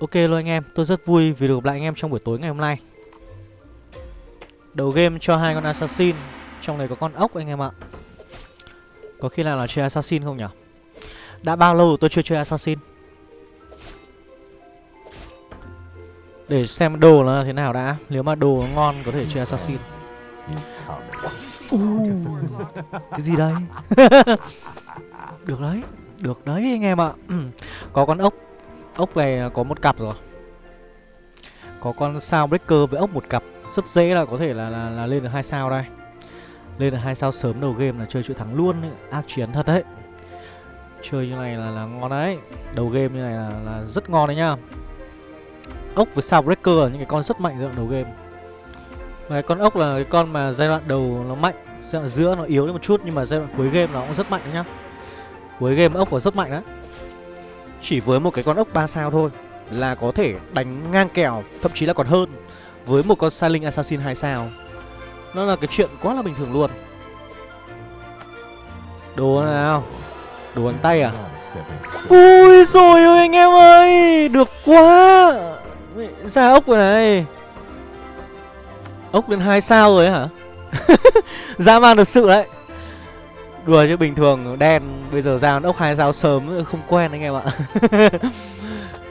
Ok luôn anh em, tôi rất vui vì được gặp lại anh em trong buổi tối ngày hôm nay. Đầu game cho hai con assassin Trong này có con ốc anh em ạ. Có khi nào là chơi assassin không nhỉ? Đã bao lâu tôi chưa chơi assassin? Để xem đồ nó thế nào đã Nếu mà đồ nó ngon có thể chơi assassin. Uh, Cái gì đây? Được đấy Được đấy anh em ạ. Có con ốc. Ốc này có một cặp rồi. Có con sao breaker với ốc một cặp. Rất dễ là có thể là, là, là lên được hai sao đây. Lên được hai sao sớm đầu game là chơi chuỗi thắng luôn ấy. Ác chiến thật đấy. Chơi như này là, là ngon đấy. Đầu game như này là, là rất ngon đấy nhá. Ốc với sao breaker là những cái con rất mạnh giai đoạn đầu game. Và con ốc là cái con mà giai đoạn đầu nó mạnh Giai đoạn giữa nó yếu lên một chút Nhưng mà giai đoạn cuối game nó cũng rất mạnh đấy nhá. Cuối game ốc nó rất mạnh đấy chỉ với một cái con ốc 3 sao thôi Là có thể đánh ngang kèo, Thậm chí là còn hơn, Với một con Silent Assassin 2 sao. Nó là cái chuyện quá là bình thường luôn. Đồ nào? Đồ bằng tay à? Ui rồi ơi anh em ơi! Được quá! Ra ốc rồi này. Ốc lên 2 sao rồi hả? Dã man thật sự đấy. Đùa chứ bình thường đen Bây giờ ra ốc hai dao sớm không quen anh em ạ.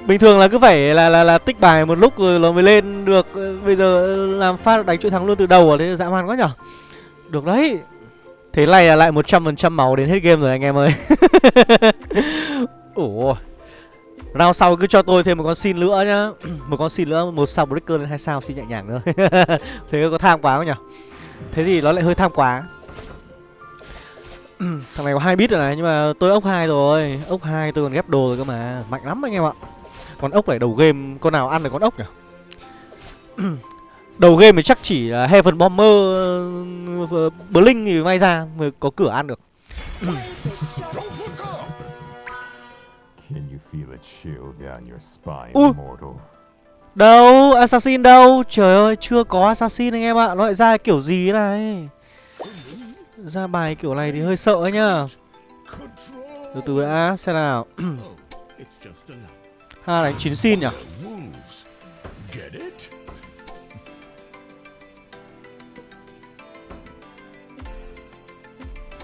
Bình thường là cứ phải là là là tích bài một lúc rồi nó mới lên được. Bây giờ làm phát đánh chuỗi thắng luôn từ đầu à Thế dã man quá nhở? Được đấy. Thế này là lại 100% máu đến hết game rồi anh em ơi. Ủa. Round sau cứ cho tôi thêm một con xin nữa nhá. Một con xin nữa, một sao breaker lên hai sao xin nhẹ nhàng nữa Thế có tham quá không nhỉ Thế thì nó lại hơi tham quá. Thằng này có hai bit rồi này nhưng mà tôi ốc hai rồi. Ốc hai tôi còn ghép đồ rồi cơ mà. Mạnh lắm anh em ạ. Còn ốc này đầu game con nào ăn được con ốc nhỉ? Đầu game thì chắc chỉ là Heaven Bomber uh, Blink thì may ra mới có cửa ăn được. Ui. Đâu? Assassin đâu? Trời ơi chưa có Assassin anh em ạ. Nó lại ra kiểu gì thế này ra bài kiểu này thì hơi sợ ấy nhá Từ từ đã xem nào. Ha đánh chín xin nhỉ?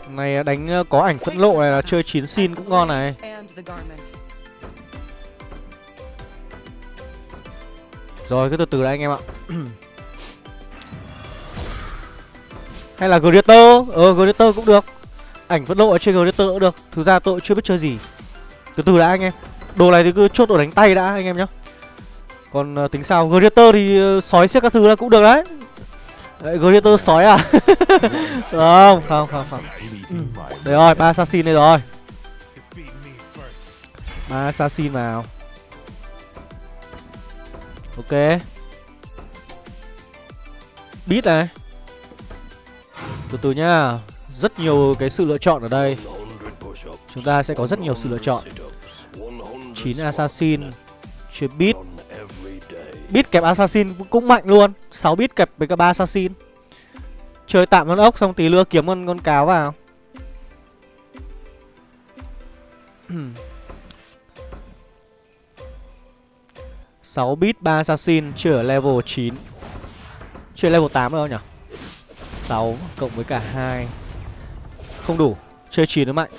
Này đánh ờ, có ảnh phẫn lộ này là chơi chín xin cũng ngon này. Rồi cứ từ từ đã anh em ạ Hay là Greater Ờ Greater cũng được. Ảnh vẫn lộ ở trên Greater cũng được. Thực ra tôi chưa biết chơi gì. Từ từ đã anh em. Đồ này thì cứ chốt đồ đánh tay đã anh em nhá. Còn uh, tính sao? Greater thì uh, sói xếp các thứ là cũng được đấy. Đấy, Greater sói à? Không, không, không, không. Ừ. Đấy rồi, ba assassin đây rồi. Ba assassin vào. Ok. Beat này từ từ nhá. Rất nhiều cái sự lựa chọn ở đây. Chúng ta sẽ có rất nhiều sự lựa chọn. 9 Assassin Chơi Beat. Beat kẹp Assassin cũng mạnh luôn. 6 beat kẹp với cả 3 Assassin. Chơi tạm con ốc xong tí lưa kiếm con, con cáo vào. Sáu bit ba assassin chưa ở level 9 Chưa level 8 đâu nhỉ? 6 cộng với cả 2 Không đủ Chơi 9 nó mạnh.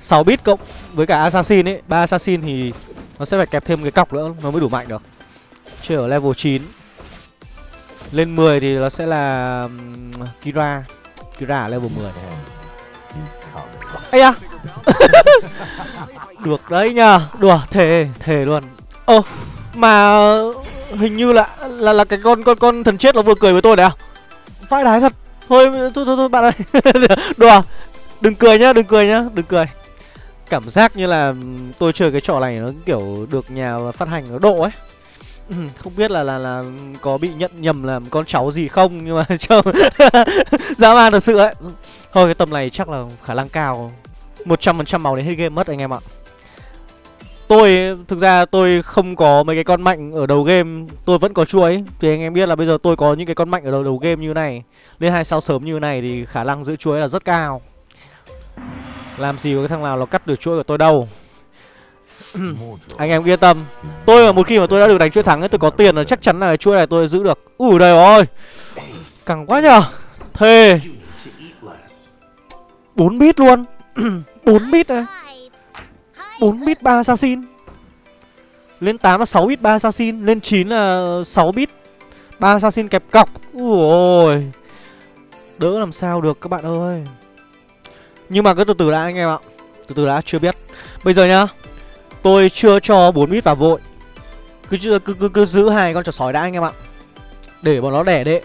6 bit cộng với cả assassin ấy 3 assassin thì nó sẽ phải kẹp thêm cái cọc nữa Nó mới đủ mạnh được. Chơi ở level 9 Lên 10 thì nó sẽ là um, Kira. Kira ở level 10 Ây da! Được đấy nhờ. Đùa thề thề luôn. Ơ Mà hình như là là là cái con con con thần chết nó vừa cười với tôi đấy à? Vãi đái thật. Thôi thôi thôi, thôi bạn ơi. Đùa. Đừng cười nhá đừng cười nhá đừng cười. Cảm giác như là ừ, tôi chơi cái trò này nó kiểu được nhà phát hành nó độ ấy. Không biết là là là có bị nhận nhầm là con cháu gì không nhưng mà trông dã man thật sự ấy. Thôi cái tầm này chắc là khả năng cao. Một trăm phần trăm màu đến hết game mất anh em ạ. Tôi, thực ra tôi không có mấy cái con mạnh ở đầu game. Tôi vẫn có chuỗi Thì anh em biết là bây giờ tôi có những cái con mạnh ở đầu đầu game như này. Lên hai sao sớm như này thì khả năng giữ chuỗi là rất cao. Làm gì có cái thằng nào nó cắt được chuỗi của tôi đâu. Anh em yên tâm. Tôi mà một khi mà tôi đã được đánh chuỗi thắng ấy, Tôi có tiền là chắc chắn là cái chuỗi này tôi giữ được. Ủi đây ơi Cẳng quá nhờ. Thề. 4 bit luôn. 4 bit đấy 4 bit 3 assassin. Lên 8 là 6 bit 3 assassin Lên 9 là 6 bit 3 assassin kẹp cọc. Ui Đỡ làm sao được các bạn ơi. Nhưng mà cứ từ từ đã anh em ạ Từ từ đã chưa biết. Bây giờ nhá Tôi chưa cho 4 bit vào vội. Cứ, cứ, cứ, cứ, cứ giữ hai con chó sói đã anh em ạ. Để bọn nó đẻ đệ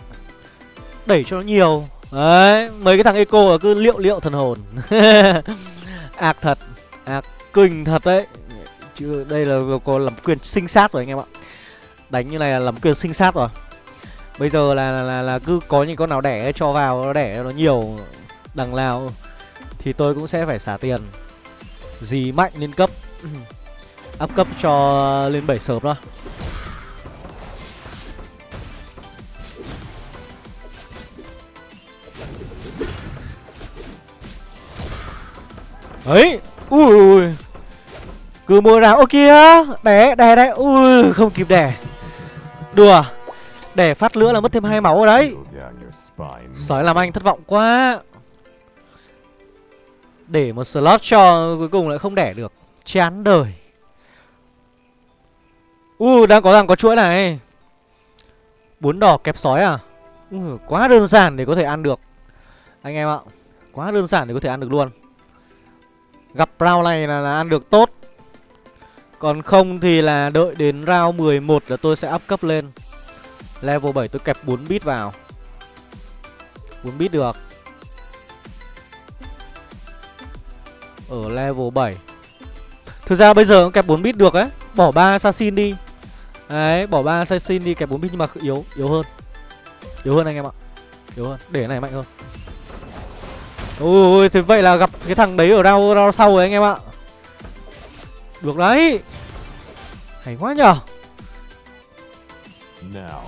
Đẩy cho nó nhiều. Đấy Mấy cái thằng eco cứ liệu liệu thần hồn. Ác thật Ác kinh thật đấy. Chứ đây là có làm quyền sinh sát rồi anh em ạ. Đánh như này là làm quyền sinh sát rồi. Bây giờ là là, là, là cứ có những con nào đẻ cho vào Nó đẻ nó nhiều Đằng nào Thì tôi cũng sẽ phải xả tiền. Gì mạnh lên cấp. Up cấp cho lên 7 sớm đó. Ấy! Ui ui Cứ mua ra Ô kia Đẻ đẻ đấy Ui không kịp đẻ Đùa. Đẻ phát lửa là mất thêm hai máu rồi đấy. Sói làm anh thất vọng quá. Để một slot cho Cuối cùng lại không đẻ được. Chán đời. Ui đang có rằng có chuỗi này. Bốn đỏ kẹp sói à? Uh, Quá đơn giản để có thể ăn được. Anh em ạ Quá đơn giản để có thể ăn được luôn. Gặp round này là, là ăn được tốt. Còn không thì là đợi đến round 11 là tôi sẽ up cấp lên. Level 7 tôi kẹp 4 bit vào. 4 bit được. Ở level 7 Thực ra bây giờ cũng kẹp 4 bit được ấy Bỏ 3 assassin đi. Đấy, bỏ 3 assassin đi kẹp 4 bit nhưng mà yếu, yếu hơn. Yếu hơn anh em ạ. Yếu hơn, để này mạnh hơn. Ôi, thế vậy là gặp cái thằng đấy ở rao, rao sau rồi anh em ạ. Được đấy. Hay quá nhở Now,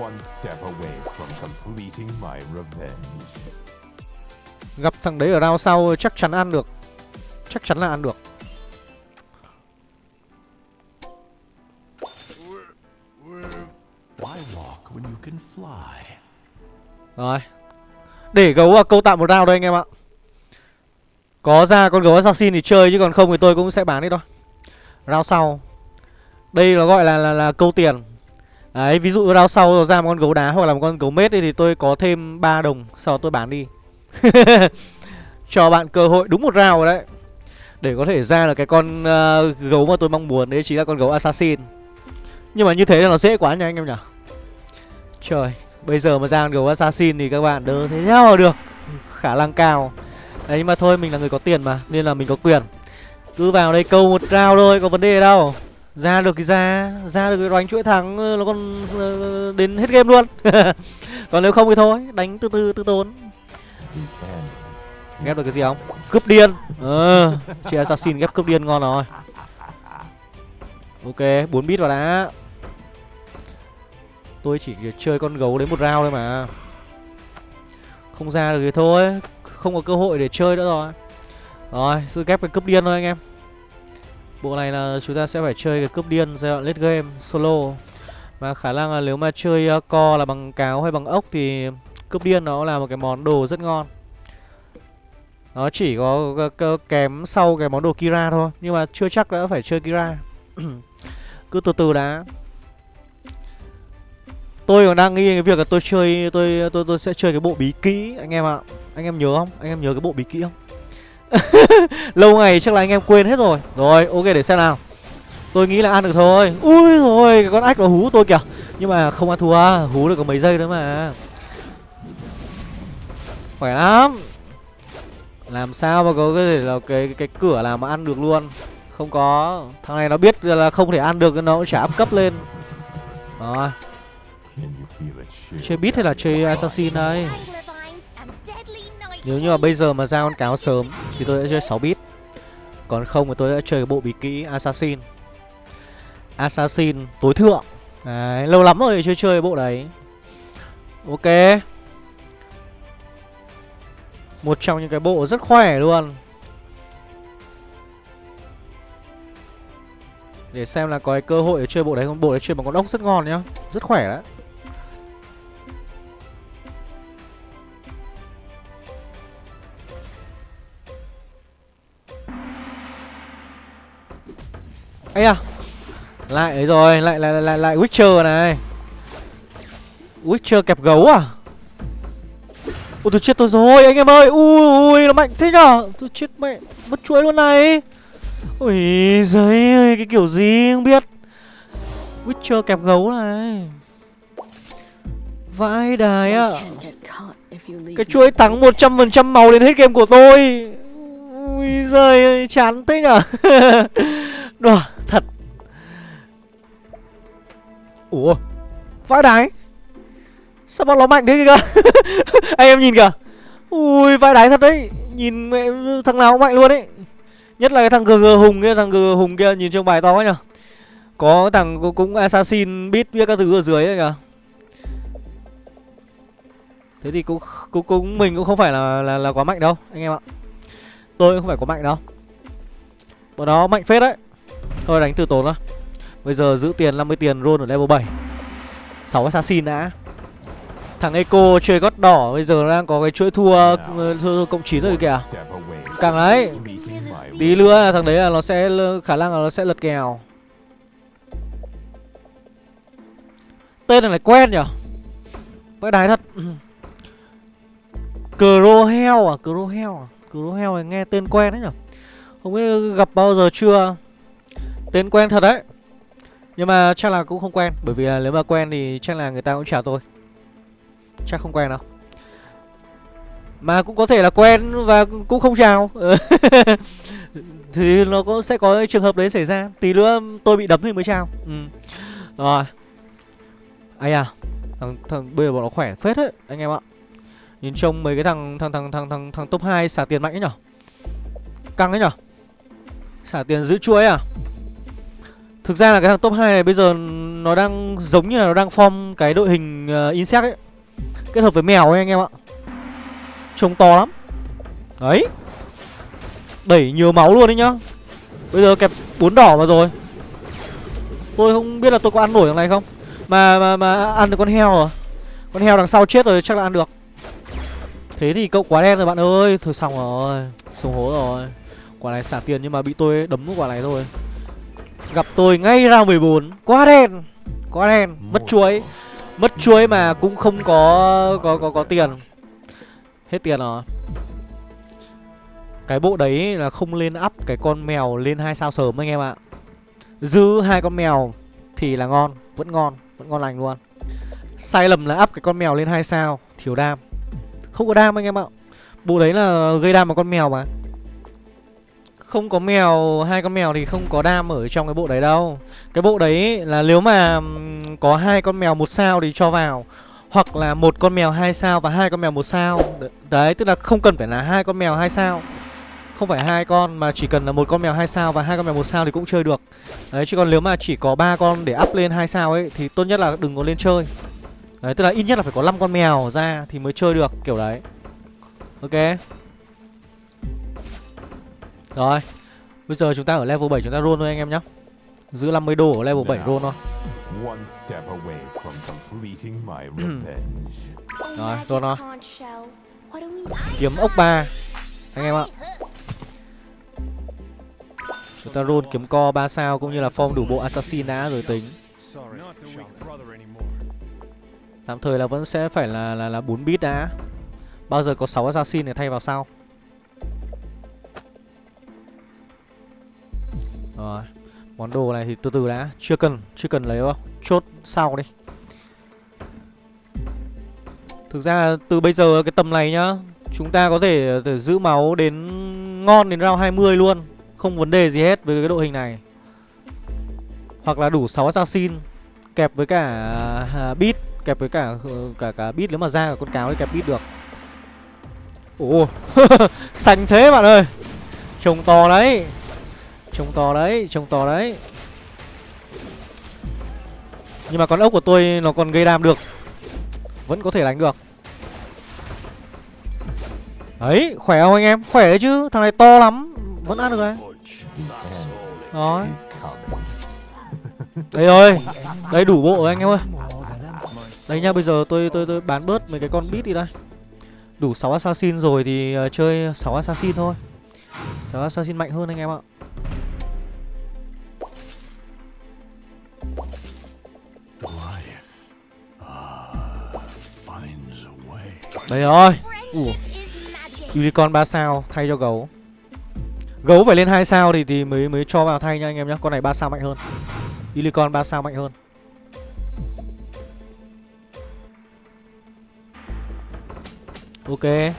one step away from completing my revenge. Gặp thằng đấy ở rao sau chắc chắn ăn được. Chắc chắn là ăn được. Rồi để gấu vào câu tạm một round đây anh em ạ. Có ra con gấu assassin thì chơi Chứ còn không thì tôi cũng sẽ bán đi thôi. Round sau. Đây nó gọi là, là, là câu tiền. Đấy ví dụ round sau ra một con gấu đá Hoặc là một con gấu mết thì tôi có thêm 3 đồng Sau tôi bán đi. Cho bạn cơ hội đúng một round rồi đấy. Để có thể ra là cái con uh, gấu mà tôi mong muốn Đấy chính là con gấu assassin. Nhưng mà như thế là nó dễ quá nha anh em nhỉ. Trời. Bây giờ mà ra gấu assassin thì các bạn đỡ thế nhau được. Khả năng cao. Đấy, nhưng mà thôi, mình là người có tiền mà, Nên là mình có quyền. Cứ vào đây câu một round thôi, có vấn đề đâu. Ra được thì ra Ra được cái đánh chuỗi thắng ờ, Nó còn ờ, đến hết game luôn. Còn nếu không thì thôi, Đánh từ từ từ tốn. Ghép được cái gì không? Cướp điên. Ờ Chị assassin ghép cướp điên ngon rồi. Ok 4 bit vào đã. Tôi chỉ chơi con gấu đến một round thôi mà. Không ra được thì thôi Không có cơ hội để chơi nữa rồi. Rồi, sự ghép cái cướp điên thôi anh em. Bộ này là chúng ta sẽ phải chơi cái cướp điên giai đoạn late game solo. Và khả năng là nếu mà chơi uh, co là bằng cáo hay bằng ốc thì cướp điên nó là một cái món đồ rất ngon. Nó chỉ có kém sau cái món đồ Kira thôi Nhưng mà chưa chắc đã phải chơi Kira. Cứ từ từ đã. Tôi còn đang nghi cái việc là tôi chơi tôi tôi tôi sẽ chơi cái bộ bí kỹ anh em ạ. À. Anh em nhớ không? Anh em nhớ cái bộ bí kỹ không? Lâu ngày chắc là anh em quên hết rồi. Rồi, ok để xem nào. Tôi nghĩ là ăn được thôi. Ui rồi, cái con ách nó hú tôi kìa. Nhưng mà không ăn thua, hú được có mấy giây nữa mà. Khỏe lắm. Làm sao mà có cái là cái cái cửa làm mà ăn được luôn. Không có. Thằng này nó biết là không thể ăn được nó cũng chả áp cấp lên. Rồi. Chơi bit hay là chơi assassin đây Nếu như mà bây giờ mà ra con cáo sớm Thì tôi sẽ chơi 6 bit Còn không thì tôi sẽ chơi cái bộ bí kỹ assassin. Assassin tối thượng. Đấy, lâu lắm rồi chơi chơi bộ đấy. Ok. Một trong những cái bộ rất khỏe luôn. Để xem là có cái cơ hội để chơi bộ đấy không? Bộ đấy chơi bằng con ốc rất ngon nhá. Rất khỏe đấy ấy à lại ấy rồi lại lại lại lại witcher này. Witcher kẹp gấu à? Ôi tôi chết tôi rồi anh em ơi. Ui ui nó mạnh thế nhở? Tôi chết mẹ mất chuỗi luôn này. Ui giời ơi cái kiểu gì không biết. Witcher kẹp gấu này. Vãi đài ạ. Cái chuỗi thắng 100% màu đến hết game của tôi. Ui giời ơi, chán thế nhở? Đùa, thật. Ủa Vãi đái Sao bọn nó mạnh thế kìa? Anh em nhìn kìa. Ui vãi đái thật đấy. Nhìn mẹ thằng nào cũng mạnh luôn ấy. Nhất là cái thằng GG Hùng kia Thằng GG Hùng kia nhìn trong bài to quá nhở Có thằng cũng Assassin Beat biết các thứ ở dưới ấy kìa. Thế thì cũng, cũng cũng mình cũng không phải là là, là quá mạnh đâu anh em ạ. Tôi cũng không phải quá mạnh đâu. Bọn nó mạnh phết đấy. Thôi đánh từ tốn thôi. Bây giờ giữ tiền 50 tiền roll ở level 7. 6 assassin đã. Thằng Eco chơi gót đỏ bây giờ đang có cái chuỗi thua, thua, cộng 9 rồi kìa. Càng ấy. Tí nữa là thằng đấy là nó sẽ khả năng là nó sẽ lật kèo. Tên này lại quen nhỉ? Vãi đái thật. Crohel à? Crohel à? Crohel này nghe tên quen đấy nhỉ? Không biết gặp bao giờ chưa? Tên quen thật đấy. Nhưng mà chắc là cũng không quen Bởi vì là nếu mà quen thì chắc là người ta cũng chào tôi. Chắc không quen đâu. Mà cũng có thể là quen và cũng không chào. Thì nó cũng sẽ có trường hợp đấy xảy ra. Tí nữa tôi bị đấm thì mới chào. Ừ. Rồi. Ây à thằng, thằng bây giờ bọn nó khỏe phết đấy anh em ạ. Nhìn trông mấy cái thằng thằng thằng thằng thằng thằng top 2 xả tiền mạnh ấy nhở? Căng ấy nhở? Xả tiền giữ chuỗi à? Thực ra là cái thằng top 2 này bây giờ nó đang giống như là nó đang form cái đội hình uh, insect ấy. Kết hợp với mèo ấy anh em ạ. Trông to lắm. Đấy. Đẩy nhiều máu luôn đấy nhá. Bây giờ kẹp bốn đỏ vào rồi. Tôi không biết là tôi có ăn nổi thằng này không? Mà mà mà ăn được con heo rồi. Con heo đằng sau chết rồi chắc là ăn được. Thế thì cậu quá đen rồi bạn ơi. Thôi xong rồi. Xuống hố rồi. Quả này xả tiền nhưng mà bị tôi đấm quả này thôi. Gặp tôi ngay round 14 Quá đen Quá đen Mất chuối. Mất chuối mà cũng không có có có có tiền. Hết tiền rồi. Cái bộ đấy là không lên up cái con mèo lên hai sao sớm anh em ạ. Giữ hai con mèo thì là ngon Vẫn ngon Vẫn ngon lành luôn. Sai lầm là up cái con mèo lên hai sao Thiếu đam. Không có đam anh em ạ. Bộ đấy là gây đam bằng con mèo mà không có mèo, hai con mèo thì không có đam ở trong cái bộ đấy đâu. Cái bộ đấy là nếu mà có hai con mèo một sao thì cho vào, hoặc là một con mèo hai sao và hai con mèo một sao. Đấy, tức là không cần phải là hai con mèo hai sao. Không phải hai con mà chỉ cần là một con mèo hai sao và hai con mèo một sao thì cũng chơi được. Đấy, chứ còn nếu mà chỉ có ba con để up lên hai sao ấy thì tốt nhất là đừng có lên chơi. Đấy, tức là ít nhất là phải có 5 con mèo ra thì mới chơi được, kiểu đấy. Ok? Rồi Bây giờ chúng ta ở level 7 chúng ta roll thôi anh em nhé Giữ 50 đô ở level 7 roll thôi. Rồi roll thôi Kiếm ốc 3 Anh em ạ. Chúng ta roll kiếm co 3 sao cũng như là form đủ bộ assassin đã rồi tính. Tạm thời là vẫn sẽ phải là là là 4 bit đã. Bao giờ có 6 assassin để thay vào sau Rồi Món đồ này thì từ từ đã Chưa cần Chưa cần lấy đâu. Chốt sau đi. Thực ra từ bây giờ cái tầm này nhá Chúng ta có thể, thể giữ máu đến ngon đến round 20 luôn Không vấn đề gì hết với cái đội hình này. Hoặc là đủ 6 assassin Kẹp với cả à, beat Kẹp với cả ờ, cả cả beat nếu mà ra cả con cáo thì kẹp beat được. Ồ Xanh thế bạn ơi. Trông to đấy. Trông to đấy, trông to đấy. Nhưng mà con ốc của tôi nó còn gây đam được. Vẫn có thể đánh được. Đấy, khỏe không anh em? Khỏe đấy chứ, thằng này to lắm. Vẫn ăn được đấy Rồi. Đây rồi. Đây đủ bộ rồi anh em ơi. Đây nha, bây giờ tôi tôi tôi bán bớt mấy cái con bít đi đây. Đủ 6 assassin rồi thì ờ, chơi 6 assassin thôi. 6 assassin mạnh hơn anh em ạ. Đây rồi Ủa. Unicorn 3 sao thay cho gấu. Gấu phải lên 2 sao thì thì mới mới cho vào thay nha anh em nhá. Con này 3 sao mạnh hơn. Unicorn 3 sao mạnh hơn. Ok.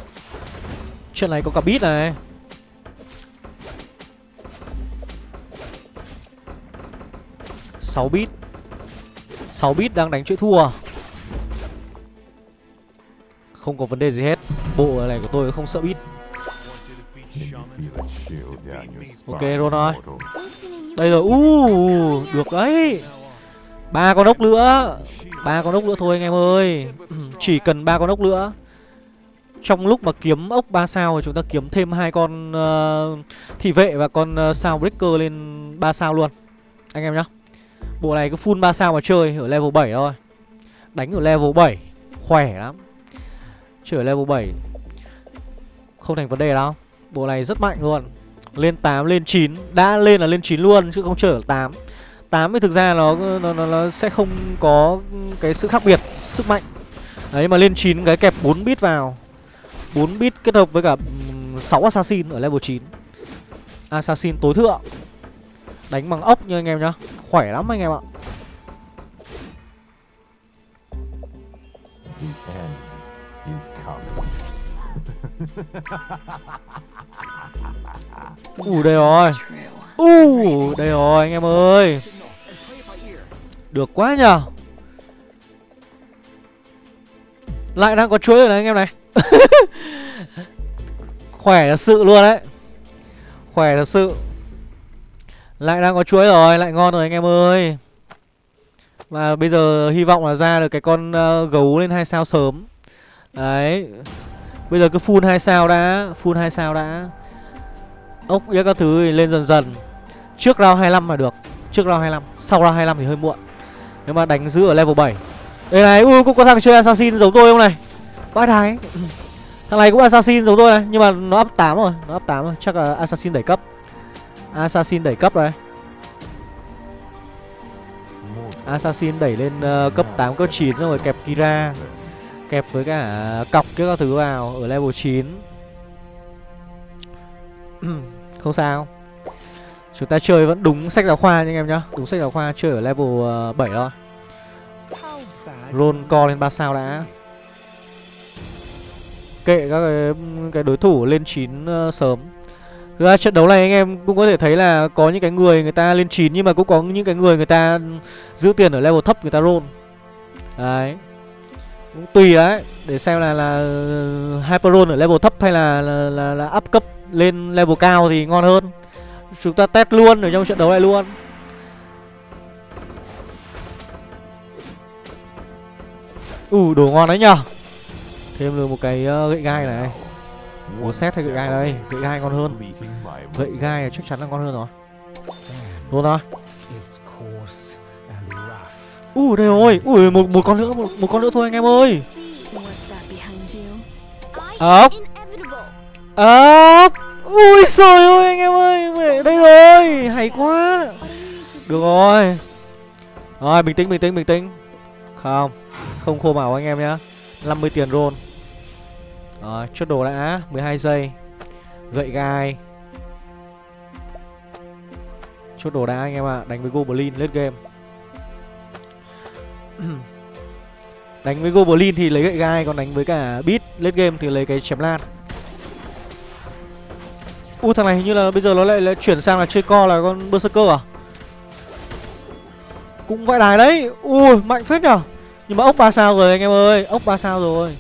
Chuyện này có cả bit này. Sáu bit 6 bit đang đánh chuỗi thua không có vấn đề gì hết. Bộ này của tôi không sợ bit Ok rồi rồi Đây rồi. Uh, Được đấy. Ba con ốc nữa. Ba con ốc nữa thôi anh em ơi. Ừ, chỉ cần ba con ốc nữa. Trong lúc mà kiếm ốc 3 sao thì chúng ta kiếm thêm hai con uh, thị vệ và con uh, sao breaker lên 3 sao luôn. Anh em nhá. Bộ này cứ full 3 sao mà chơi ở level 7 thôi. Đánh ở level 7 Khỏe lắm. Chửi level 7 Không thành vấn đề đâu. Bộ này rất mạnh luôn. Lên 8, lên 9 Đã lên là lên 9 luôn chứ không chơi 8 8 thì thực ra nó, nó, nó, nó sẽ không có cái sự khác biệt Sức mạnh. Đấy mà lên 9 cái kẹp 4 bit vào. 4 bit kết hợp với cả 6 assassin ở level 9 Assassin tối thượng. Đánh bằng ốc nha anh em nhá. Khỏe lắm anh em ạ. Ủ đây rồi. Ủ đây rồi anh em ơi. Được quá nhờ. Lại đang có chuối rồi này anh em này. Khỏe thật sự luôn đấy. Khỏe thật sự. Lại đang có chuối rồi Lại ngon rồi anh em ơi. Và bây giờ hy vọng là ra được cái con uh, gấu lên hai sao sớm. Đấy. Bây giờ cứ full hai sao đã Full hai sao đã. Ốc yếc các thứ thì lên dần dần. Trước round 25 là được Trước round 25 Sau round 25 thì hơi muộn. Nếu mà đánh giữ ở level 7 Đây này Ui cũng có thằng chơi assassin giống tôi không này? Vãi thái Thằng này cũng assassin giống tôi này Nhưng mà nó up 8 rồi Nó up 8 rồi Chắc là assassin đẩy cấp. Assassin đẩy cấp rồi. Assassin đẩy lên uh, cấp 8, cấp 9 rồi kẹp Kira. Kẹp với cả cọc cái các thứ vào Ở level 9 Không sao. Chúng ta chơi vẫn đúng sách giáo khoa nha anh em nhá. Đúng sách giáo khoa chơi ở level ờ, 7 thôi. Roll co lên 3 sao đã. Kệ các cái, cái đối thủ lên 9 uh, ờ, sớm. Thực ra trận đấu này anh em cũng có thể thấy là Có những cái người người ta lên 9 Nhưng mà cũng có những cái người người ta giữ tiền ở level thấp người ta roll. Đấy cũng tùy đấy để xem là là hyperon ở level thấp hay là là, là là up cấp lên level cao thì ngon hơn. Chúng ta test luôn ở trong trận đấu này luôn. Ủ đồ ngon đấy nhở thêm được một cái uh, gậy gai này. Mùa xét hay gậy gai đây? Gậy gai ngon hơn. Gậy gai chắc chắn là ngon hơn rồi. Luôn rồi Ui đây rồi. Ui một, một con nữa một, một con nữa thôi anh em ơi. Ốc. Ốc. Ui trời ơi anh em ơi Đây rồi. Hay quá. Được rồi. Rồi bình tĩnh bình tĩnh bình tĩnh. Không Không khô bảo anh em nhá. 50 tiền roll. Rồi chốt đồ đã. 12 giây. Gậy gai. Chốt đồ đã anh em ạ. À. Đánh với Goblin lết game. Đánh với Goblin thì lấy gậy gai Còn đánh với cả Beat late game thì lấy cái chém lan. U thằng này hình như là bây giờ nó lại, lại chuyển sang là chơi co là con Berserker à? Cũng vãi đài đấy. Ui mạnh phết nhở. Nhưng mà ốc ba sao rồi anh em ơi Ốc ba sao rồi.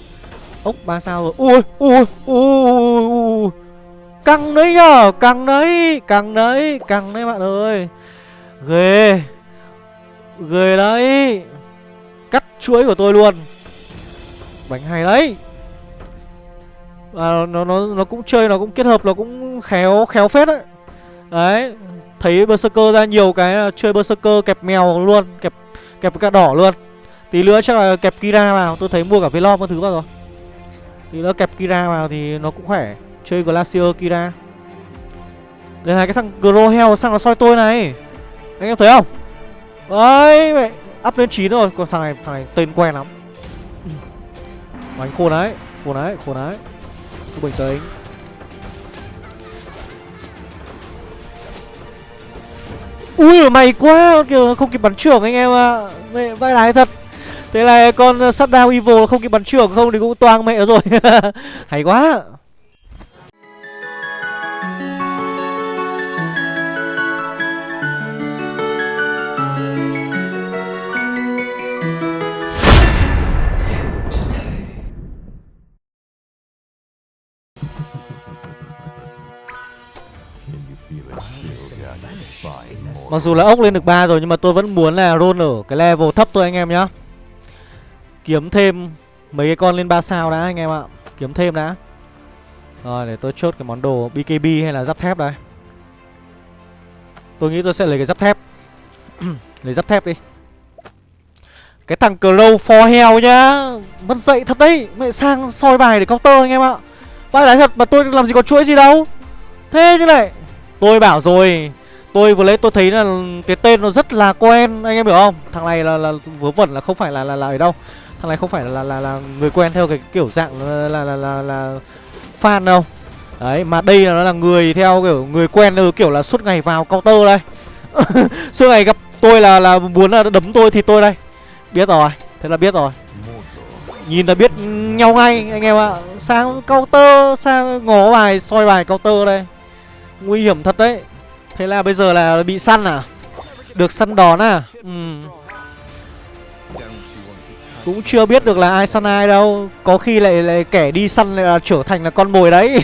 Ốc ba sao rồi. Ui ui ui ui. Căng đấy nhở Căng đấy Căng đấy Căng đấy bạn ơi. Ghê. Ghê đấy chuỗi của tôi luôn. Bánh hay đấy. Và nó nó nó cũng chơi, nó cũng kết hợp, nó cũng khéo khéo phết đấy. Đấy, Thấy Berserker ra nhiều cái à, chơi Berserker kẹp mèo luôn, Kẹp kẹp cả đỏ luôn. Tí nữa chắc là kẹp Kira vào, Tôi thấy mua cả Velom các thứ vào rồi. Tí nữa kẹp Kira vào thì nó cũng khỏe. Chơi Glacier Kira. Đây là cái thằng Grohel sang nó soi tôi này. Anh em thấy không? Đấy, mẹ. Up lên 9 rồi Còn thằng này thằng này tên quen lắm. Đánh khôn đấy Khôn đấy khôn đấy. Cứ bình tĩnh. Ui mày quá, kiểu không kịp bắn trưởng anh em ạ. À. Mẹ, vai lái thật. Thế là con shutdown evil không kịp bắn trưởng không thì cũng toang mẹ rồi. Hay quá. Mặc dù là ốc lên được 3 rồi, nhưng mà tôi vẫn muốn là roll ở cái level thấp thôi anh em nhá. Kiếm thêm mấy cái con lên 3 sao đã anh em ạ. Kiếm thêm đã. Rồi, để tôi chốt cái món đồ BKB hay là giáp thép đây. Tôi nghĩ tôi sẽ lấy cái giáp thép. Lấy giáp thép đi. Cái thằng Crow for hell nhá. Mất dậy thật đấy. Mẹ sang soi bài để counter anh em ạ. Vai lái thật mà tôi làm gì có chuỗi gì đâu. Thế như này Tôi bảo rồi. Tôi vừa lấy tôi thấy là cái tên nó rất là quen Anh em hiểu không? Thằng này là, là vớ vẩn là không phải là là, là ở đâu. Thằng này không phải là là, là người quen theo cái kiểu dạng là là, là, là, là fan đâu. Đấy mà đây là nó là người theo kiểu người quen kiểu là suốt ngày vào counter đây. Suốt ngày gặp tôi là là muốn là đấm tôi thì tôi đây. Biết rồi Thế là biết rồi. Nhìn là biết nhau ngay anh em ạ. Sang counter sang ngó bài soi bài counter đây. Nguy hiểm thật đấy. Thế là bây giờ là bị săn à? Được săn đòn à? Ừ. Cũng chưa biết được là ai săn ai đâu. Có khi lại lại kẻ đi săn lại là trở thành là con mồi đấy.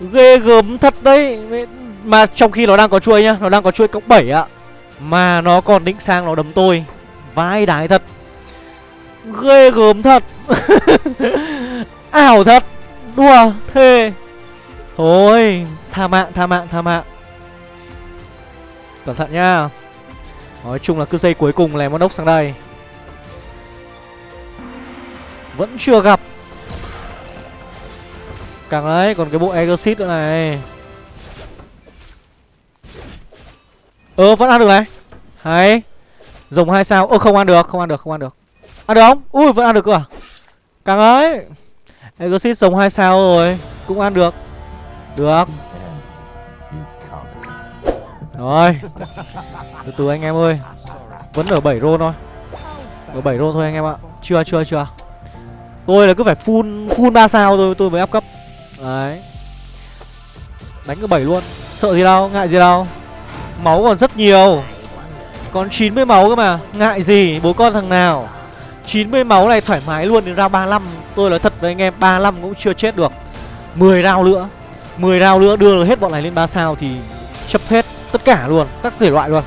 Ghê gớm thật đấy. Mà trong khi nó đang có chuôi nhá, Nó đang có chuôi cộng 7 ạ. Mà nó còn định sang nó đấm tôi. Vai đái thật. Ghê gớm thật. Ảo thật. Đùa thề Thôi, Tha mạng tha mạng tha mạng. Cẩn thận nhá. Nói chung là cứ dây cuối cùng lèm món ốc sang đây. Vẫn chưa gặp. Càng đấy còn cái bộ Exit nữa này. Ơ, vẫn ăn được này. Hay. Rồng hai sao. Ơ, không ăn được, không ăn được, không ăn được. Ăn được không? Ui, vẫn ăn được cơ à? Càng ấy. Exit rồng hai sao rồi. Cũng ăn được. Được. Rồi. Từ từ anh em ơi. Vẫn ở 7 roll thôi. Ở 7 roll thôi anh em ạ. Chưa chưa chưa. Tôi là cứ phải full full 3 sao rồi tôi mới áp cấp. Đấy. Đánh cái 7 luôn. Sợ gì đâu, ngại gì đâu. Máu còn rất nhiều. Còn 90 máu cơ mà. Ngại gì, bố con thằng nào. 90 máu này thoải mái luôn đến ra 35 Tôi nói thật với anh em 35 cũng chưa chết được. 10 rau nữa. 10 round nữa đưa hết bọn này lên 3 sao thì chấp hết Tất cả luôn, các thể loại luôn.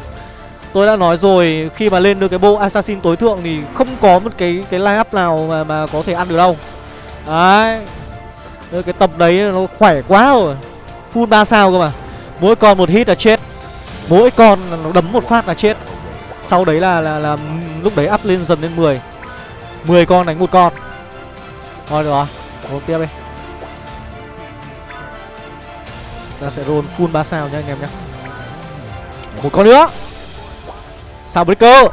Tôi đã nói rồi, khi mà lên được cái bộ Assassin tối thượng thì không có một cái cái line up nào mà, mà có thể ăn được đâu. Đấy. Cái tập đấy nó khỏe quá rồi. Full 3 sao cơ mà. Mỗi con một hit là chết. Mỗi con nó đấm một phát là chết. Sau đấy là là, là lúc đấy up lên dần lên 10 10 con đánh một con. Thôi được rồi, tiếp đi. Ta sẽ roll full 3 sao nhá anh em nhé một con nữa. Sao breaker?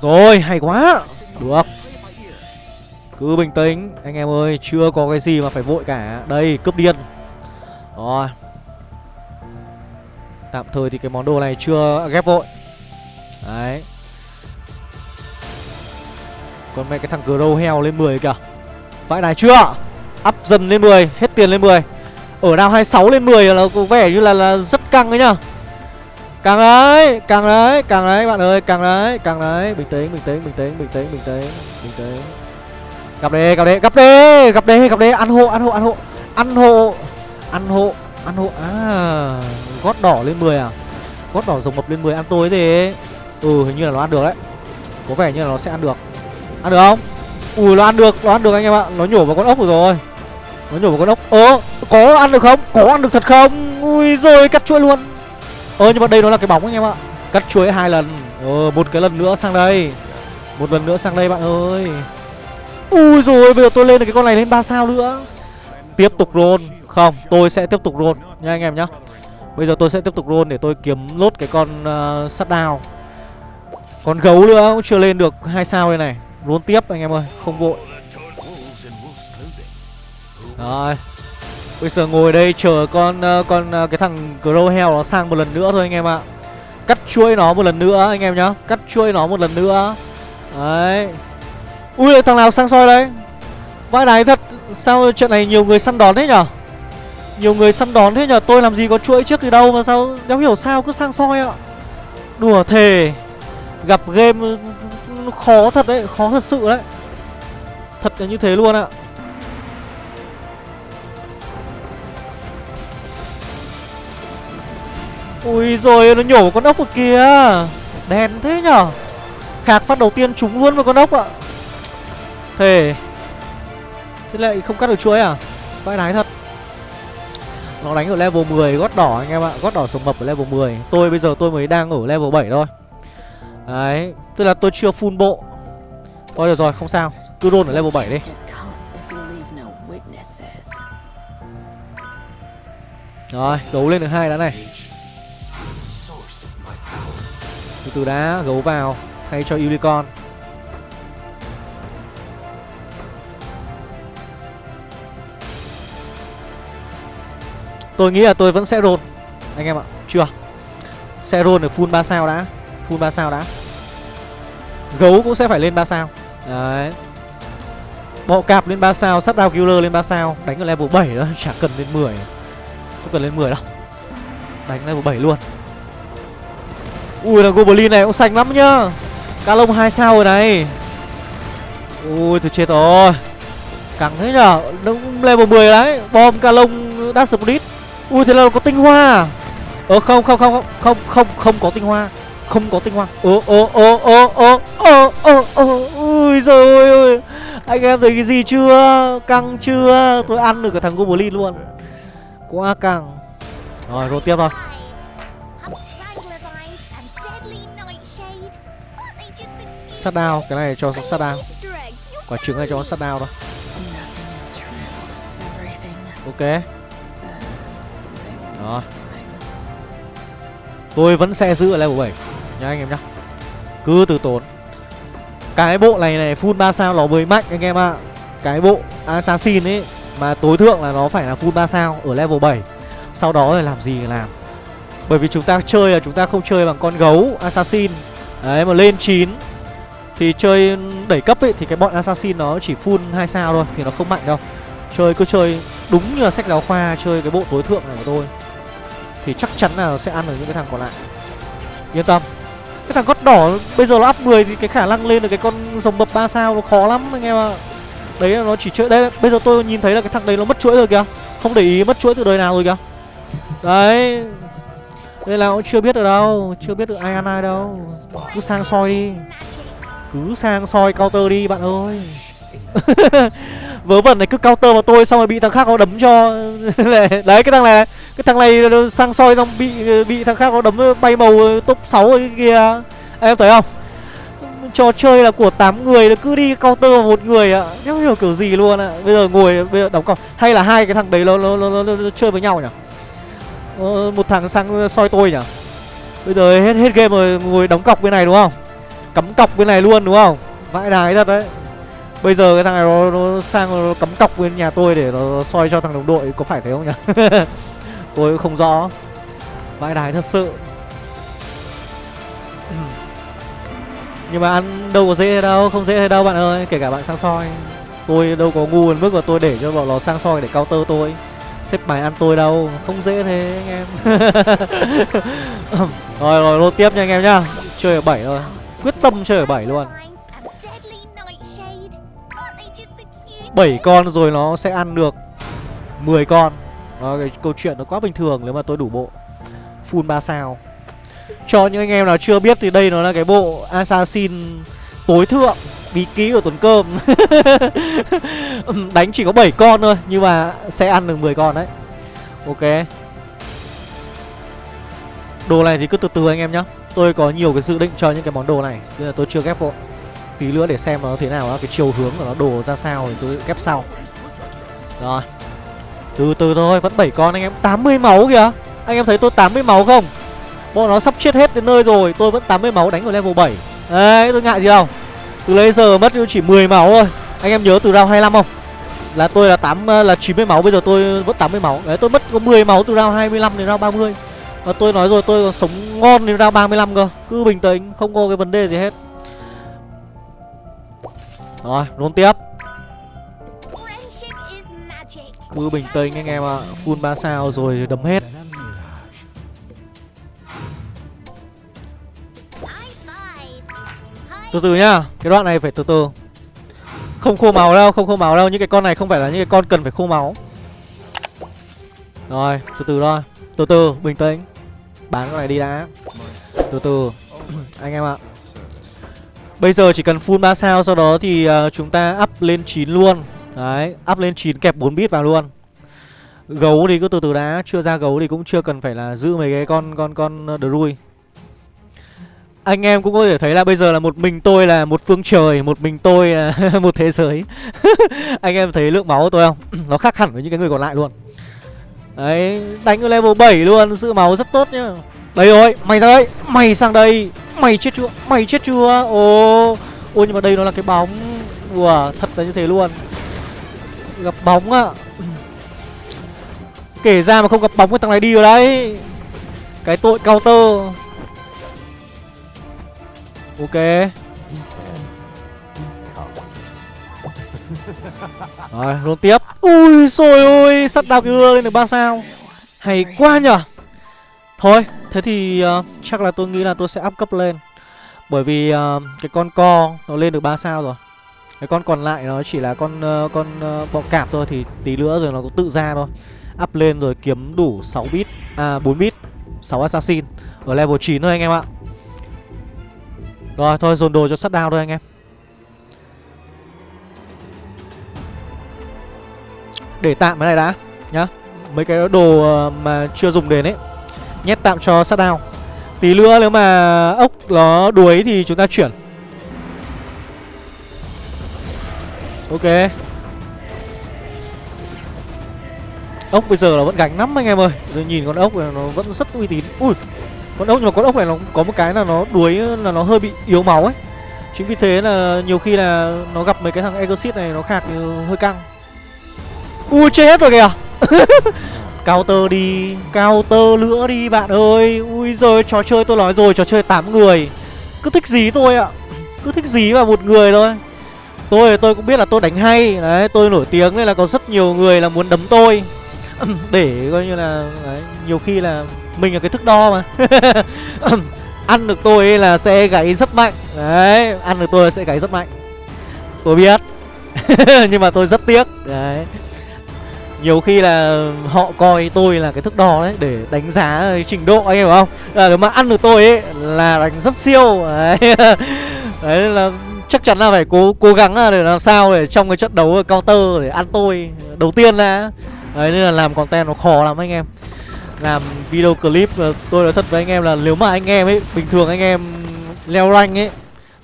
Rồi, hay quá. Được. Cứ bình tĩnh, Anh em ơi, Chưa có cái gì mà phải vội cả. Đây, cướp điên. Rồi. Tạm thời thì cái món đồ này chưa ghép vội. Đấy. Còn mẹ cái thằng Grow heo lên 10 kìa. Vãi này chưa? Up dần lên 10 Hết tiền lên 10 ở đao 26 lên 10 là có vẻ như là, là rất căng đấy nhá. Càng đấy càng đấy càng đấy bạn ơi càng đấy càng đấy. Bình tĩnh bình tĩnh bình tĩnh bình tĩnh bình tĩnh bình tĩnh. Gặp đi gặp đi gặp đi gặp đi gặp đi. Ăn hộ ăn hộ ăn hộ. Ăn hộ ăn hộ ăn hộ. À gót đỏ lên 10 à? Gót đỏ rồng mập lên 10 ăn tối thì ừ hình như là nó ăn được đấy. Có vẻ như là nó sẽ ăn được. Ăn được không? Ui nó ăn được nó ăn được anh em ạ. Nó nhổ vào con ốc rồi rồi nó nhổ một con ốc. Ơ có ăn được không? Có ăn được thật không? Ui rồi cắt chuỗi luôn. Ơ nhưng mà đây nó là cái bóng anh em ạ. Cắt chuỗi hai lần. Ờ một cái lần nữa sang đây. Một lần nữa sang đây bạn ơi. Ui rồi bây giờ tôi lên được cái con này lên ba sao nữa. Tiếp tục roll. Không tôi sẽ tiếp tục roll. Nha anh em nhá. Bây giờ tôi sẽ tiếp tục roll để tôi kiếm lốt cái con ờ, uh, đào. con gấu nữa cũng chưa lên được hai sao đây này. Roll tiếp anh em ơi. Không vội rồi Bây giờ ngồi đây chờ con ờ, con ờ, cái thằng Crow heo nó sang một lần nữa thôi anh em ạ. Cắt chuôi nó một lần nữa anh em nhá. Cắt chuôi nó một lần nữa. Đấy. Ui thằng nào sang soi đấy? Vãi đái thật. Sao trận này nhiều người săn đón thế nhở? Nhiều người săn đón thế nhở? Tôi làm gì có chuỗi trước từ đâu mà sao đéo hiểu sao cứ sang soi ạ. Đùa thề. Gặp game ừ, ừ, ừ, khó thật đấy, khó thật sự đấy. Thật là như thế luôn ạ. Ui rồi, nó nhổ con ốc ở kìa Đèn thế nhở? Khạc phát đầu tiên trúng luôn vào con ốc ạ. Thề. Thế lại không cắt được chuối à? Vãi nái thật. Nó đánh ở level 10 gót đỏ anh em ạ. Gót đỏ sống mập ở level 10 Tôi bây giờ tôi mới đang ở level 7 thôi. Đấy, Tức là tôi chưa full bộ. Thôi được rồi, không sao. Cứ roll ở level 7 đi. Rồi, đấu lên được hai đã này từ từ đã gấu vào, thay cho unicorn. Tôi nghĩ là tôi vẫn sẽ rôn anh em ạ. Chưa. Sẽ rôn được full 3 sao đã, full 3 sao đã. Gấu cũng sẽ phải lên 3 sao. Đấy. Bọ cạp lên 3 sao sắt đao killer lên 3 sao, đánh ở level 7 đó chả cần lên 10 không cần lên 10 đâu. Đánh level 7 luôn. Ui là Goblin này cũng xanh lắm nhá. Cá lông 2 sao rồi này. Ui, tôi chết rồi. Căng thế nhở? Nó level 10 đấy. Bom cá lông Dash Split Ui, thế là có tinh hoa. Ờ không không không không không không không có tinh hoa. Không có tinh hoa. Ơ ơ ơ ơ ơ ơ ơ ơ Ui rồi ơi Anh em thấy cái gì chưa? Căng chưa? Tôi ăn được cái thằng Goblin luôn. Quá căng. Rồi rồi tiếp thôi. Sát đao, cái này cho sát đao. Quả trứng này cho sát đao đó ok. Đó. Tôi vẫn sẽ giữ ở level 7 nha anh em nhá. Cứ từ tốn. Cái bộ này này, full 3 sao nó mới mạnh, anh em ạ. À. cái bộ assassin ấy, mà tối thượng là nó phải là full 3 sao ở level 7 sau đó thì làm gì thì làm. Bởi vì chúng ta chơi là chúng ta không chơi bằng con gấu assassin. Đấy, mà lên 9 thì chơi đẩy cấp ấy, thì cái bọn assassin nó chỉ full hai sao thôi, thì nó không mạnh đâu. Chơi, cứ chơi đúng như là sách giáo khoa, chơi cái bộ tối thượng này của tôi. Thì chắc chắn là sẽ ăn được những cái thằng còn lại. Yên tâm. Cái thằng gót đỏ bây giờ nó up 10 thì cái khả năng lên được cái con rồng bập 3 sao nó khó lắm, anh em ạ. Đấy là nó chỉ chơi đây bây giờ tôi nhìn thấy là cái thằng đấy nó mất chuỗi rồi kìa. Không để ý mất chuỗi từ đời nào rồi kìa. Đấy. Đây là cũng chưa biết được đâu, chưa biết được ai ăn ai đâu. Cứ sang soi đi cứ sang soi counter đi bạn ơi. Vớ vẩn này cứ counter vào tôi xong rồi bị thằng khác nó đấm cho. Đấy cái thằng này Cái thằng này sang soi xong bị bị thằng khác nó đấm bay màu ờ, top 6 cái kia. Em thấy không? Trò chơi là của 8 người cứ đi counter vào một người ạ. Không hiểu kiểu gì luôn ạ. Bây giờ ngồi bây giờ đóng cọc. Hay là hai cái thằng đấy nó, nó, nó, nó, nó chơi với nhau nhỉ? Ờ, Một thằng sang soi tôi nhỉ? Bây giờ hết hết game rồi ngồi đóng cọc bên này đúng không? Cắm cọc bên này luôn đúng không? Vãi đái thật đấy. Bây giờ cái thằng này nó, nó sang nó cắm cọc bên nhà tôi để nó soi cho thằng đồng đội Có phải thế không nhỉ? Tôi cũng không rõ. Vãi đái thật sự. Nhưng mà ăn đâu có dễ đâu Không dễ thế đâu bạn ơi Kể cả bạn sang soi. Tôi đâu có ngu đến mức mà tôi để cho bọn nó sang soi để counter tôi. Xếp bài ăn tôi đâu Không dễ thế anh em. Rồi rồi lô tiếp nha anh em nhá. Chơi ở bảy thôi Quyết tâm chơi ở 7 luôn. 7 con rồi nó sẽ ăn được 10 con. Đó, cái câu chuyện nó quá bình thường nếu mà tôi đủ bộ Full 3 sao. Cho những anh em nào chưa biết thì đây nó là cái bộ Assassin tối thượng Bí ký của Tuấn Cơm. Đánh chỉ có 7 con thôi Nhưng mà sẽ ăn được 10 con đấy. Ok. Đồ này thì cứ từ từ anh em nhá Tôi có nhiều cái dự định cho những cái món đồ này, Nên là tôi chưa ghép vội. Tí nữa để xem nó thế nào đó Cái chiều hướng của nó đồ ra sao thì tôi ghép sau. Rồi. Từ từ thôi, vẫn 7 con anh em. 80 máu kìa. Anh em thấy tôi 80 máu không? Bọn nó sắp chết hết đến nơi rồi, Tôi vẫn 80 máu đánh ở level 7 Đấy, tôi ngại gì đâu Từ lấy giờ mất chỉ 10 máu thôi. Anh em nhớ từ round 25 không? Là tôi là 8 là 90 máu, Bây giờ tôi vẫn 80 máu. Đấy, tôi mất có 10 máu từ round 25 đến round 30 và tôi nói rồi, tôi còn sống ngon đến ra 35 cơ. Cứ bình tĩnh, không có cái vấn đề gì hết. Rồi luôn tiếp. Cứ bình tĩnh anh em ạ. Full 3 sao rồi đấm hết. Từ từ nhá, Cái đoạn này phải từ từ. Không khô máu đâu, Không khô máu đâu. Những cái con này không phải là những cái con cần phải khô máu. Rồi, từ từ thôi. Từ từ, bình tĩnh. Bán con này đi đã. Từ từ. Anh em ạ. Bây giờ chỉ cần full 3 sao Sau đó thì uh, chúng ta up lên 9 luôn. Đấy Up lên 9 kẹp 4 bit vào luôn. Gấu thì cứ từ từ đã Chưa ra gấu thì cũng chưa cần phải là giữ mấy cái con con con ờ, drui. Anh em cũng có thể thấy là bây giờ là một mình tôi là một phương trời Một mình tôi là một thế giới. Anh em thấy lượng máu của tôi không? Nó khác hẳn với những cái người còn lại luôn. Đấy, đánh ở level 7 luôn, Sự máu rất tốt nhá. Đây rồi, mày ra đây Mày sang đây, Mày chết chưa, Mày chết chưa? Ồ, Ôi, nhưng mà đây nó là cái bóng, Ủa, thật là như thế luôn. Gặp bóng ạ. Kể ra mà không gặp bóng cái thằng này đi rồi đấy. Cái tội counter. Ok. Rồi luôn tiếp. Ui xôi ôi Sắt đào kia lên được 3 sao. Hay quá nhở Thôi Thế thì uh, chắc là tôi nghĩ là tôi sẽ up cấp lên. Bởi vì uh, cái con co Nó lên được 3 sao rồi. Cái con còn lại nó chỉ là con uh, con uh, bọ cạp thôi Thì tí nữa rồi nó cũng tự ra thôi. Up lên rồi kiếm đủ 6 bit À 4 bit 6 assassin Ở level 9 thôi anh em ạ. Rồi thôi dồn đồ cho sắt đao thôi anh em. Để tạm cái này đã, Nhá. Mấy cái đồ ờ, mà chưa dùng đến ấy, Nhét tạm cho sát đao Tí nữa nếu mà ốc nó đuối thì chúng ta chuyển. Ok. Ốc bây giờ là vẫn gánh lắm anh em ơi. Rồi nhìn con ốc này nó vẫn rất uy tín. Ui, con ốc, nhưng mà con ốc này nó có một cái là nó đuối, là nó hơi bị yếu máu ấy. Chính vì thế là nhiều khi là nó gặp mấy cái thằng exit này nó khạc ờ, hơi căng ui chết hết rồi kìa. Counter đi counter nữa đi bạn ơi. Ui rồi trò chơi tôi nói rồi trò chơi 8 người. Cứ thích gì tôi ạ. Cứ thích gì vào một người thôi. Tôi tôi cũng biết là tôi đánh hay. Đấy tôi nổi tiếng nên là có rất nhiều người là muốn đấm tôi. Để coi như là đấy, nhiều khi là mình là cái thước đo mà. Ăn được tôi là sẽ gáy rất mạnh. Đấy ăn được tôi sẽ gáy rất mạnh. Tôi biết. Nhưng mà tôi rất tiếc. Đấy nhiều khi là họ coi tôi là cái thước đo đấy để đánh giá ờ, trình độ anh em hiểu không? Là nếu mà ăn được tôi ấy là đánh rất siêu. Đấy, đấy là chắc chắn là phải cố cố gắng là để làm sao để trong cái trận đấu counter để ăn tôi đầu tiên là đấy nên là làm content nó khó lắm anh em. Làm video clip ờ, tôi nói thật với anh em là nếu mà anh em ấy bình thường anh em leo rank ấy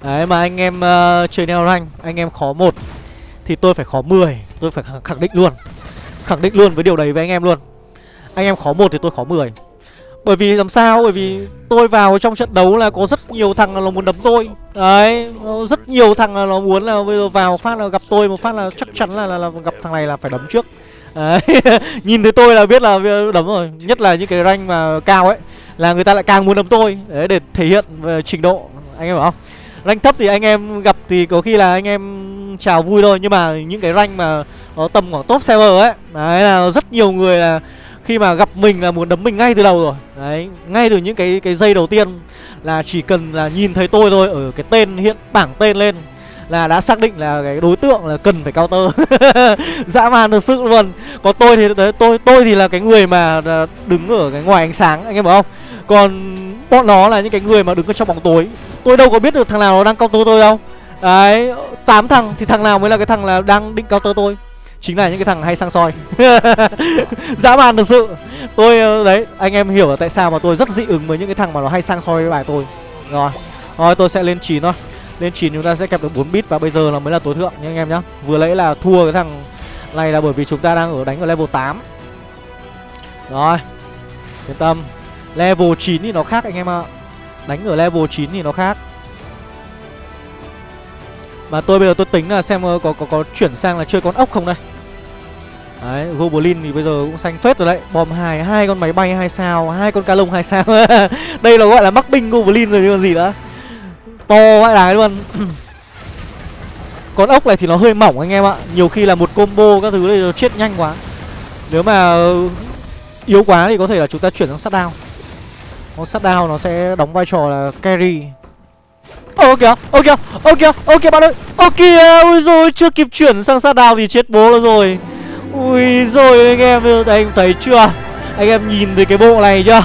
đấy mà anh em uh, chơi leo rank anh em khó một thì tôi phải khó 10 tôi phải khẳng định luôn khẳng định luôn với điều đấy với anh em luôn. Anh em khó một thì tôi khó 10 bởi vì làm sao? Bởi vì tôi vào trong trận đấu là có rất nhiều thằng là nó muốn đấm tôi. Đấy rất nhiều thằng là nó muốn là bây giờ vào phát là gặp tôi một phát là chắc chắn là, là, là gặp thằng này là phải đấm trước. Đấy. Nhìn thấy tôi là biết là đấm rồi. Nhất là những cái rank mà cao ấy Là người ta lại càng muốn đấm tôi. Đấy để thể hiện về trình độ. Anh em hiểu không? Rank thấp thì anh em gặp thì có khi là anh em chào vui thôi. Nhưng mà những cái rank mà Nó tầm khoảng top server ấy Đấy là rất nhiều người là Khi mà gặp mình là muốn đấm mình ngay từ đầu rồi. Đấy Ngay từ những cái cái giây đầu tiên Là chỉ cần là nhìn thấy tôi thôi Ở cái tên hiện bảng tên lên là đã xác định là cái đối tượng là cần phải counter. Dã man thực sự luôn. Còn tôi thì đấy, tôi tôi thì là cái người mà à, đứng ở cái ngoài ánh sáng anh em hiểu không? Còn bọn nó là những cái người mà đứng ở trong bóng tối. Tôi đâu có biết được thằng nào nó đang counter tôi đâu. Đấy, tám thằng thì thằng nào mới là cái thằng là đang định cao tơ tôi? Chính là những cái thằng hay sang soi. Dã man thực sự. Tôi ờ, đấy, anh em hiểu là tại sao mà tôi rất dị ứng với những cái thằng mà nó hay sang soi với bài tôi. Rồi rồi tôi sẽ lên 9 thôi. Lên 9 chúng ta sẽ kẹp được 4 bit và bây giờ là mới là tối thượng nha anh em nhá. Vừa nãy là thua cái thằng này là bởi vì chúng ta đang ở đánh ở level 8 rồi, yên tâm level 9 thì nó khác anh em ạ. Đánh ở level 9 thì nó khác. Mà tôi bây giờ tôi tính là xem có có có chuyển sang là chơi con ốc không đây. Đấy, Goblin thì bây giờ cũng xanh phết rồi đấy. Bom hai hai con máy bay hai sao hai con cá lông hai sao. Đây là gọi là mắc binh Goblin rồi chứ còn gì nữa. To vãi đái luôn. Con ốc này thì nó hơi mỏng anh em ạ. Nhiều khi là một combo các thứ này nó chết nhanh quá. Nếu mà yếu quá thì có thể là chúng ta chuyển sang sát down con sát nó sẽ đóng vai trò là carry Ô kìa, ô kìa, ô kìa, ô kìa bạn ơi. Ô kìa, ui rồi chưa kịp chuyển sang sát đao thì chết bố nó rồi. Ui rồi anh em anh em thấy chưa? Anh em nhìn thấy cái bộ này chưa?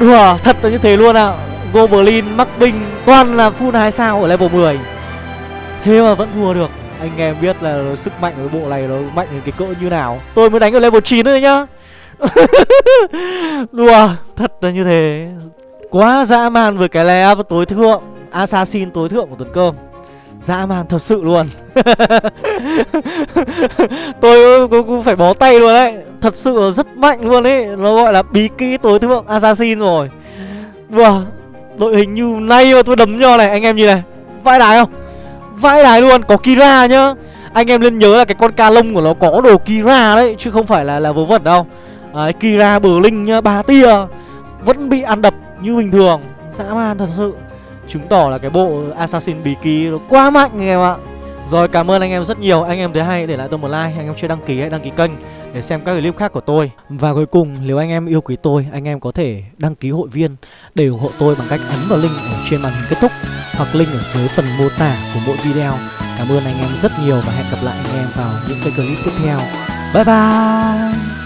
Đùa, thật là như thế luôn ạ. À. Goblin, mắc binh, toàn là full hai sao ở level 10 Thế mà vẫn thua được. Anh em biết là sức mạnh của bộ này nó mạnh đến cái cỡ như nào. Tôi mới đánh ở level 9 thôi nhá. Đùa, thật là như thế. Quá dã man với cái lè tối thượng Assassin tối thượng của tuần cơm. Dã man thật sự luôn. Tôi cũng, cũng phải bó tay luôn đấy. Thật sự rất mạnh luôn ấy. Nó gọi là bí kỹ tối thượng Assassin rồi. Đùa Đội hình như nay mà tôi đấm nho này Anh em nhìn này. Vãi đái không? Vãi đái luôn Có Kira nhá. Anh em nên nhớ là cái con ca lông của nó có đồ Kira đấy Chứ không phải là là vớ vẩn đâu đấy, Kira bờ linh nhá Ba tia. Vẫn bị ăn đập như bình thường. Dã man thật sự. Chứng tỏ là cái bộ Assassin bí kí nó quá mạnh anh em ạ. Rồi cảm ơn anh em rất nhiều. Anh em thấy hay để lại tôi một like. Anh em chưa đăng ký hãy đăng ký kênh Để xem các clip khác của tôi. Và cuối cùng nếu anh em yêu quý tôi Anh em có thể đăng ký hội viên Để ủng hộ tôi bằng cách ấn vào link ở trên màn hình kết thúc Hoặc link ở dưới phần mô tả của mỗi video. Cảm ơn anh em rất nhiều Và hẹn gặp lại anh em vào những cái clip tiếp theo. Bye bye!